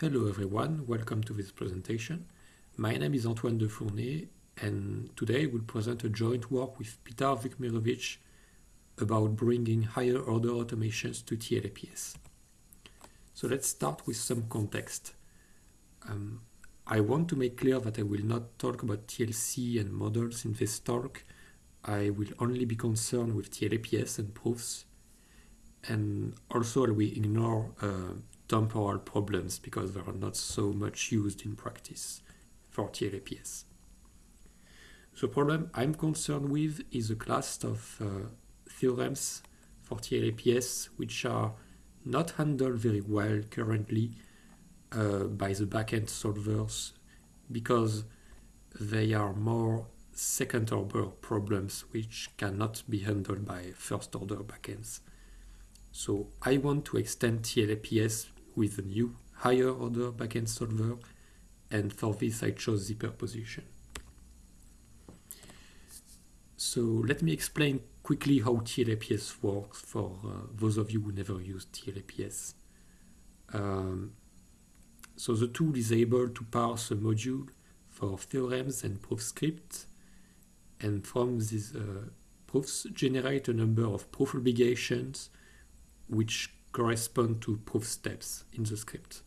Hello everyone, welcome to this presentation. My name is Antoine Defourné and today we'll present a joint work with Peter Vukmirovic about bringing higher order automations to TLAPS. So let's start with some context. Um, I want to make clear that I will not talk about TLC and models in this talk. I will only be concerned with TLAPS and proofs and also we ignore uh, temporal problems because they are not so much used in practice for TLAPS. The problem I'm concerned with is a class of uh, theorems for TLAPS which are not handled very well currently uh, by the backend solvers because they are more second order problems which cannot be handled by first order backends. So I want to extend TLAPS with a new higher order backend solver and for this I chose Zipperposition. So let me explain quickly how TLAPS works for uh, those of you who never used TLAPS. Um, so the tool is able to parse a module for theorems and proof scripts, and from these uh, proofs generate a number of proof obligations which correspond to proof steps in the script.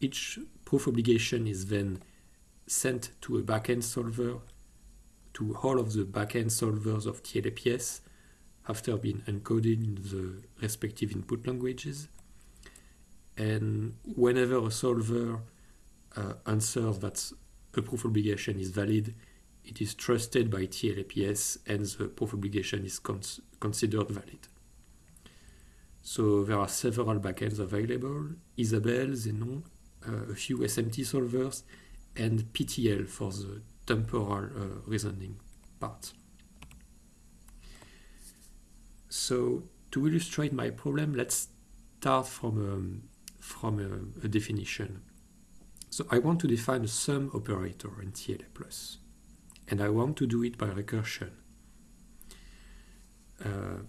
Each proof obligation is then sent to a backend solver to all of the backend solvers of TLAPS after being encoded in the respective input languages. And whenever a solver uh, answers that a proof obligation is valid, it is trusted by TLAPS and the proof obligation is cons considered valid. So there are several backends available, Isabelle, Zenon, uh, a few SMT solvers, and PTL for the temporal uh, reasoning part. So to illustrate my problem, let's start from, um, from a, a, definition. So I want to define a sum operator in TLA+, and I want to do it by recursion. Uh,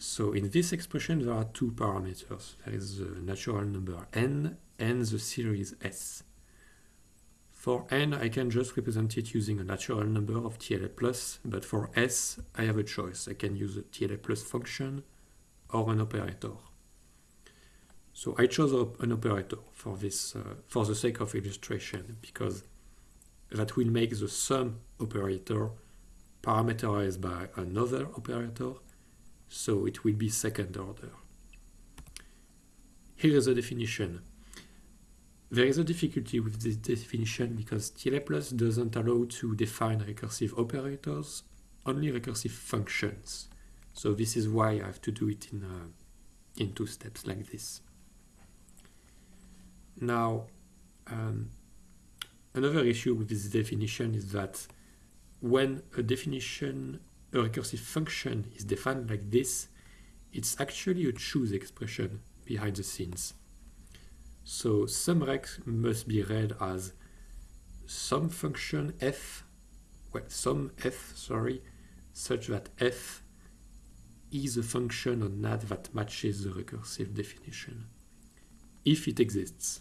so in this expression, there are two parameters. There is the natural number n and the series s. For n, I can just represent it using a natural number of TLA+, plus, but for s, I have a choice. I can use a TLA plus function or an operator. So I chose an operator for this, uh, for the sake of illustration, because that will make the sum operator parameterized by another operator so it will be second order. Here is a definition. There is a difficulty with this definition because TLA doesn't allow to define recursive operators, only recursive functions. So this is why I have to do it in, uh, in two steps like this. Now, um, another issue with this definition is that when a definition a recursive function is defined like this, it's actually a choose expression behind the scenes. So sumrec must be read as some function f, well, some f, sorry, such that f is a function on NAT that matches the recursive definition, if it exists.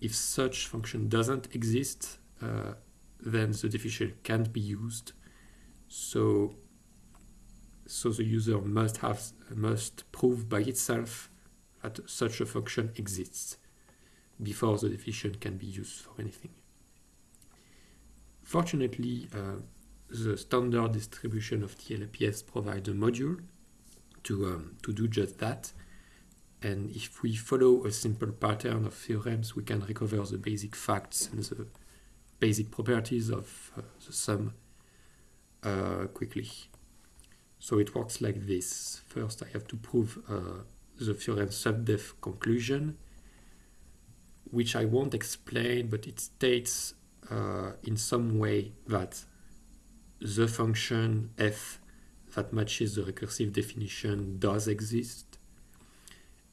If such function doesn't exist, uh, then the definition can't be used so, so the user must have must prove by itself that such a function exists before the definition can be used for anything. Fortunately, uh, the standard distribution of TLAPS provides a module to, um, to do just that. And if we follow a simple pattern of theorems, we can recover the basic facts and the basic properties of uh, the sum uh, quickly. So it works like this. First, I have to prove uh, the theorem SUMDEF conclusion, which I won't explain, but it states uh, in some way that the function f that matches the recursive definition does exist.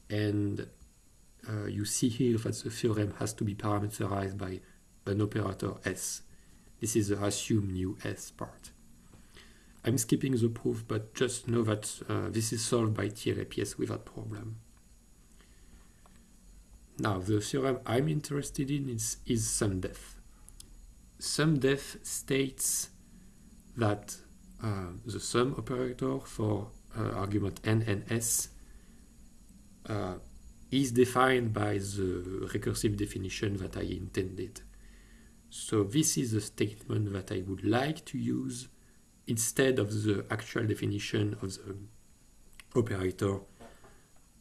And uh, you see here that the theorem has to be parameterized by an operator s. This is the assume new s part. I'm skipping the proof, but just know that uh, this is solved by TLAPS without problem. Now, the theorem I'm interested in is, is SUMDEF. SUMDEF states that uh, the sum operator for uh, argument n and s uh, is defined by the recursive definition that I intended. So this is the statement that I would like to use instead of the actual definition of the operator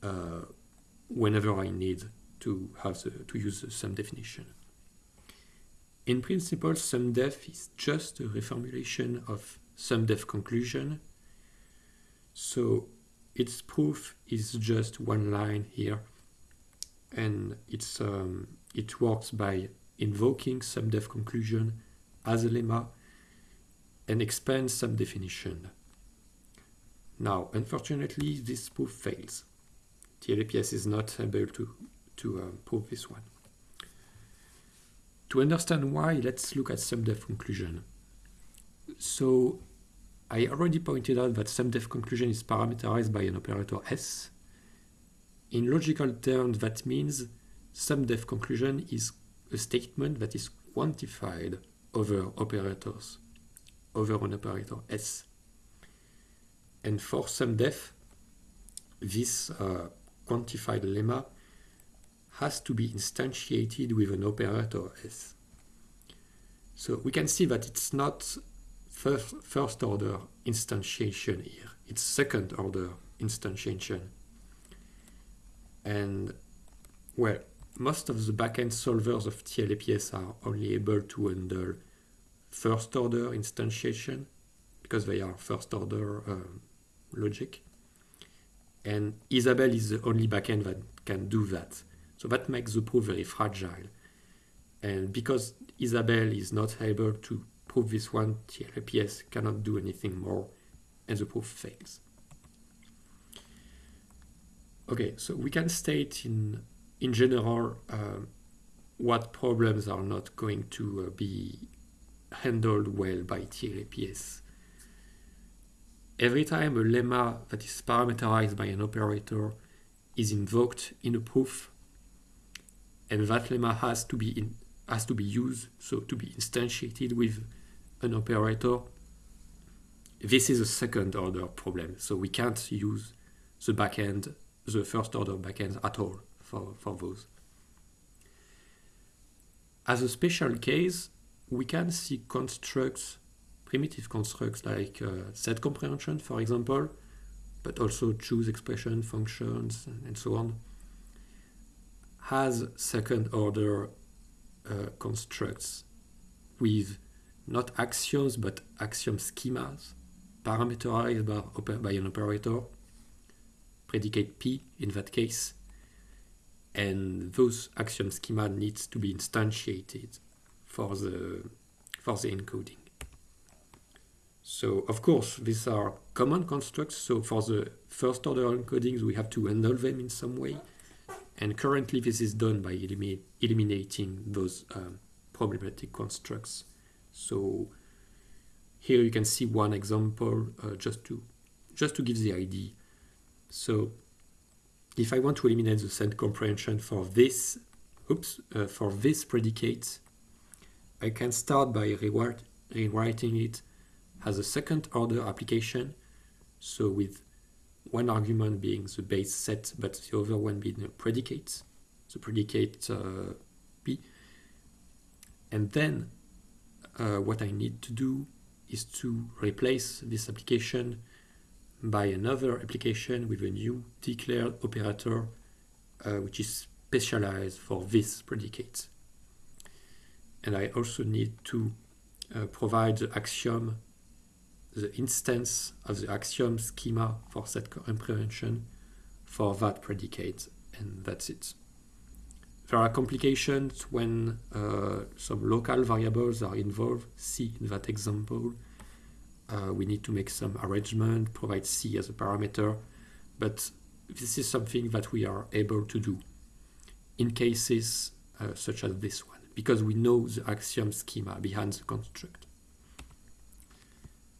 uh, whenever I need to have the, to use the sum definition. In principle, SUMDEF is just a reformulation of SUMDEF conclusion. So its proof is just one line here, and it's um, it works by invoking SUMDEF conclusion as a lemma and expand some definition. Now, unfortunately, this proof fails. TLAPS is not able to, to um, prove this one. To understand why, let's look at SUMDEF conclusion. So I already pointed out that SUMDEF conclusion is parameterized by an operator S. In logical terms, that means SUMDEF conclusion is a statement that is quantified over operators, over an operator S. And for some SUMDEF, this uh, quantified lemma has to be instantiated with an operator S. So we can see that it's not first, first order instantiation here, it's second order instantiation. And well, most of the backend solvers of TLAPS are only able to handle first order instantiation because they are first order uh, logic. And Isabelle is the only backend that can do that. So that makes the proof very fragile. And because Isabelle is not able to prove this one, TLAPS cannot do anything more, and the proof fails. Okay, so we can state in, in general uh, what problems are not going to uh, be handled well by TLAPS. Every time a lemma that is parameterized by an operator is invoked in a proof, and that lemma has to be in, has to be used, so to be instantiated with an operator. This is a second order problem, so we can't use the backend, the first order backend at all for, for those. As a special case, we can see constructs, primitive constructs like uh, set comprehension, for example, but also choose expression functions and so on has second order uh, constructs with not axioms but axiom schemas parameterized by, by an operator, predicate P in that case, and those axiom schema needs to be instantiated for the for the encoding. So of course these are common constructs. So for the first order encodings we have to handle them in some way. And currently this is done by eliminate, eliminating those um, problematic constructs. So here you can see one example uh, just to just to give the idea. So if I want to eliminate the set comprehension for this, oops, uh, for this predicate, I can start by rewriting it as a second order application. So with one argument being the base set, but the other one being a predicate, the predicate uh, P. And then uh, what I need to do is to replace this application by another application with a new declared operator uh, which is specialized for this predicate. And I also need to uh, provide the axiom the instance of the axiom schema for set comprehension for that predicate, and that's it. There are complications when uh, some local variables are involved. See in that example. Uh, we need to make some arrangement, provide C as a parameter, but this is something that we are able to do in cases uh, such as this one, because we know the axiom schema behind the construct.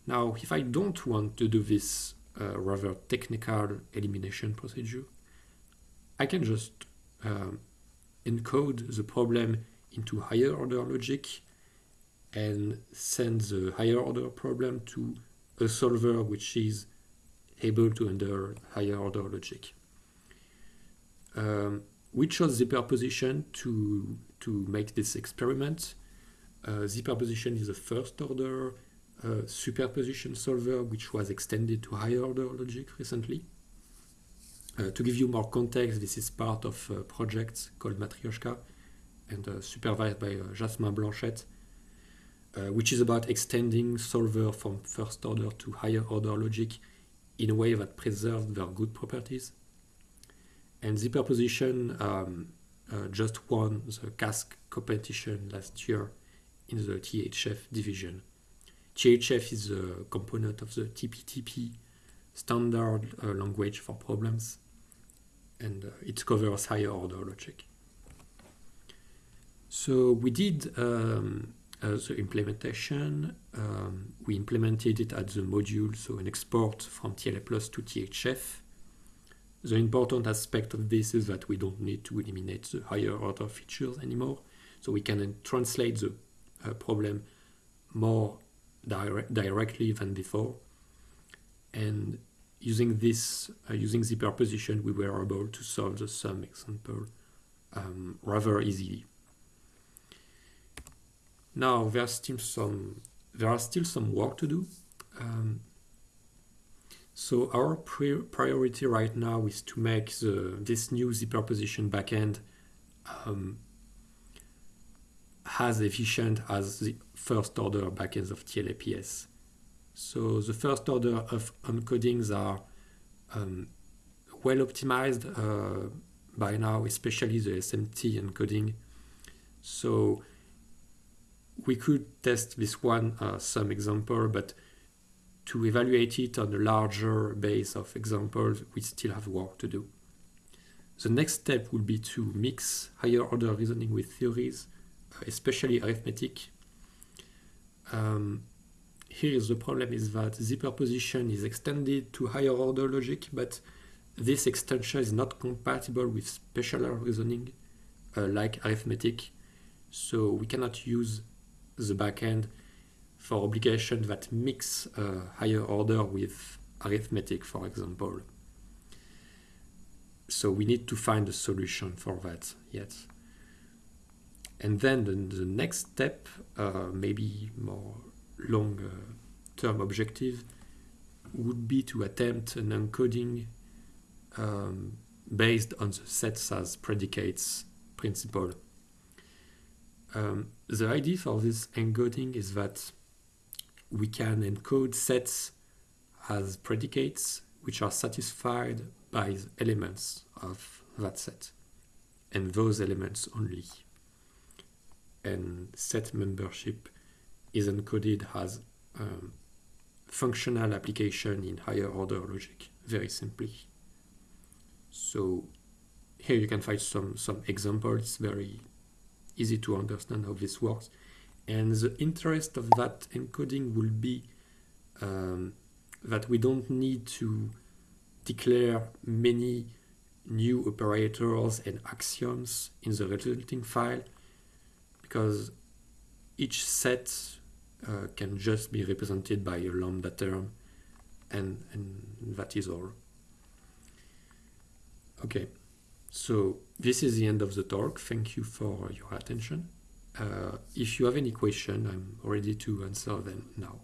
Now, if I don't want to do this uh, rather technical elimination procedure, I can just um, encode the problem into higher order logic and send the higher order problem to a solver which is able to handle higher order logic. Um, we chose Zipperposition to, to make this experiment. Uh, Zipperposition is a first order uh, superposition solver which was extended to higher order logic recently. Uh, to give you more context, this is part of a project called Matryoshka and uh, supervised by uh, Jasmin Blanchette, uh, which is about extending solver from first order to higher order logic in a way that preserves their good properties. And Zipperposition um, uh, just won the CASC competition last year in the THF division. THF is a component of the TPTP standard uh, language for problems and uh, it covers higher order logic. So we did um, uh, the implementation. Um, we implemented it at the module, so an export from TLA Plus to THF. The important aspect of this is that we don't need to eliminate the higher order features anymore. So we can translate the uh, problem more dire directly than before. And using this, uh, using Zipperposition, we were able to solve the sum example um, rather easily. Now there's still some, there are still some work to do. Um, so our priority right now is to make the, this new Zipperposition backend um, as efficient as the first order backends of TLAPS. So the first order of encodings are um, well optimized uh, by now, especially the SMT encoding. So we could test this one uh, some example, but to evaluate it on a larger base of examples, we still have work to do. The next step will be to mix higher order reasoning with theories, especially arithmetic. Um, here is the problem is that Zipperposition is extended to higher order logic, but this extension is not compatible with special reasoning uh, like arithmetic. So we cannot use the backend for obligations that mix uh, higher order with arithmetic, for example. So we need to find a solution for that yet. And then the, the next step, uh, maybe more long-term objective would be to attempt an encoding um, based on the sets as predicates principle. Um, the idea for this encoding is that we can encode sets as predicates which are satisfied by elements of that set and those elements only. And set membership is encoded as um, functional application in higher order logic, very simply. So here you can find some, some examples, very easy to understand how this works. And the interest of that encoding will be um, that we don't need to declare many new operators and axioms in the resulting file because each set uh, can just be represented by a lambda term and, and that is all. Okay, so this is the end of the talk. Thank you for your attention. Uh, if you have any question, I'm ready to answer them now.